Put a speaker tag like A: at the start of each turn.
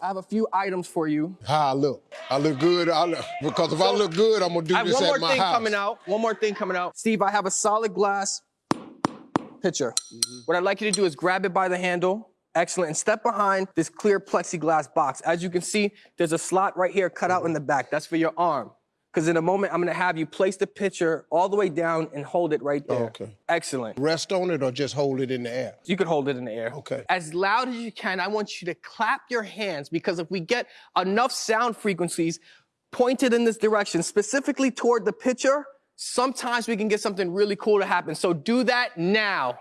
A: I have a few items for you.
B: How I look? I look good. I look, because if I look good, I'm gonna do
A: I have
B: this
A: one more thing coming out. One more thing coming out. Steve, I have a solid glass pitcher.
B: Mm-hmm.
A: What I'd like you to do is grab it by the handle. Excellent. And step behind this clear plexiglass box. As you can see, there's a slot right here cut out in the back. That's for your arm. Because in a moment, I'm gonna have you place the pitcher all the way down and hold it right there.
B: Okay.
A: Excellent.
B: Rest on it or just hold it in the air.
A: You could hold it in the air.
B: Okay.
A: As loud as you can, I want you to clap your hands because if we get enough sound frequencies pointed in this direction, specifically toward the pitcher, sometimes we can get something really cool to happen. So do that now.